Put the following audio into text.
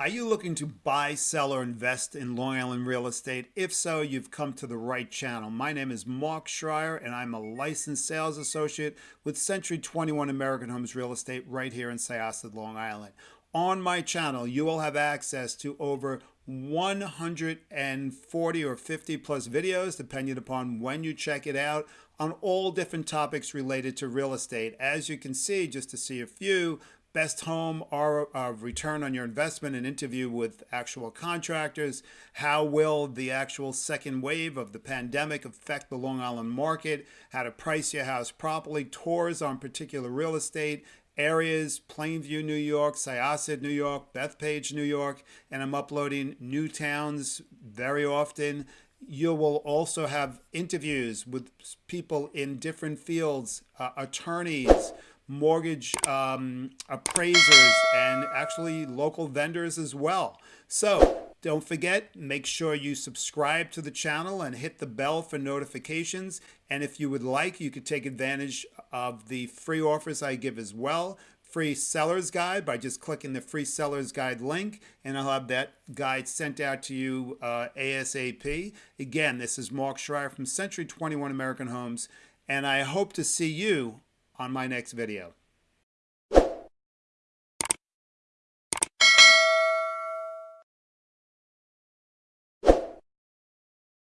Are you looking to buy, sell, or invest in Long Island real estate? If so, you've come to the right channel. My name is Mark Schreier, and I'm a licensed sales associate with Century 21 American Homes Real Estate right here in Syosset, Long Island. On my channel, you will have access to over 140 or 50 plus videos, depending upon when you check it out, on all different topics related to real estate. As you can see, just to see a few, best home or uh, return on your investment, an interview with actual contractors. How will the actual second wave of the pandemic affect the Long Island market? How to price your house properly, tours on particular real estate, areas, Plainview, New York, Syosset, New York, Bethpage, New York, and I'm uploading new towns very often. You will also have interviews with people in different fields, uh, attorneys, mortgage um, appraisers, and actually local vendors as well. So don't forget, make sure you subscribe to the channel and hit the bell for notifications. And if you would like, you could take advantage of the free offers I give as well. Free seller's guide by just clicking the free seller's guide link, and I'll have that guide sent out to you uh, ASAP. Again, this is Mark Schreier from Century 21 American Homes, and I hope to see you on my next video.